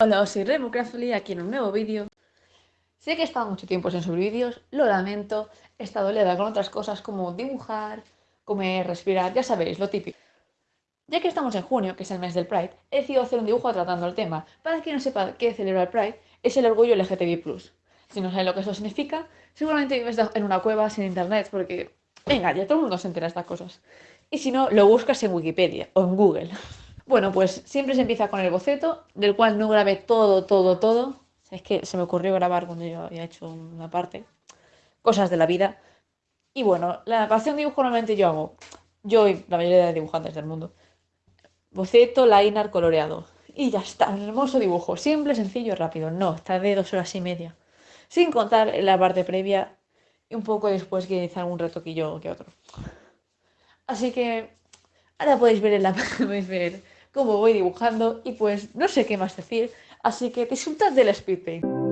Hola, soy Remo Craftly, aquí en un nuevo vídeo. Sé que he estado mucho tiempo sin subir vídeos, lo lamento, he estado liada con otras cosas como dibujar, comer, respirar, ya sabéis, lo típico. Ya que estamos en junio, que es el mes del Pride, he decidido hacer un dibujo tratando el tema. Para quien no sepa qué celebra el Pride, es el orgullo LGTBI+. Si no saben lo que eso significa, seguramente vives en una cueva sin internet, porque, venga, ya todo el mundo se entera de estas cosas. Y si no, lo buscas en Wikipedia o en Google. Bueno, pues siempre se empieza con el boceto, del cual no grabé todo, todo, todo. Es que se me ocurrió grabar cuando yo había hecho una parte. Cosas de la vida. Y bueno, la pasión dibujo normalmente yo hago, yo y la mayoría de dibujantes del mundo. Boceto, liner, coloreado. Y ya está, un hermoso dibujo. Simple, sencillo, rápido. No, está de dos horas y media. Sin contar la parte previa y un poco después que hice algún retoquillo que otro. Así que ahora podéis ver en la podéis ver cómo voy dibujando y pues no sé qué más decir, así que disfrutad del speed paint.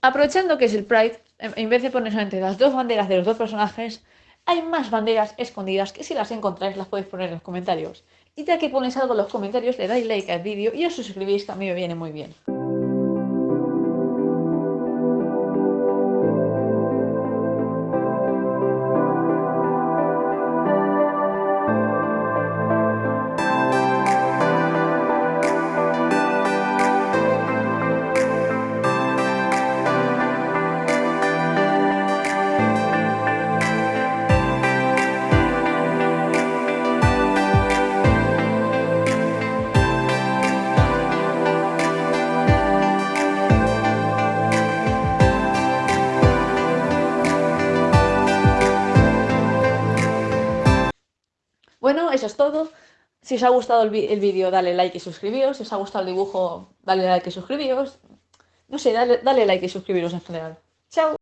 Aprovechando que es el Pride, en vez de poner solamente las dos banderas de los dos personajes, hay más banderas escondidas que si las encontráis las podéis poner en los comentarios. Y ya que ponéis algo en los comentarios, le dais like al vídeo y os suscribís que a mí me viene muy bien. Eso es todo. Si os ha gustado el, el vídeo, dale like y suscribíos. Si os ha gustado el dibujo, dale like y suscribíos. No sé, dale, dale like y suscribiros en general. ¡Chao!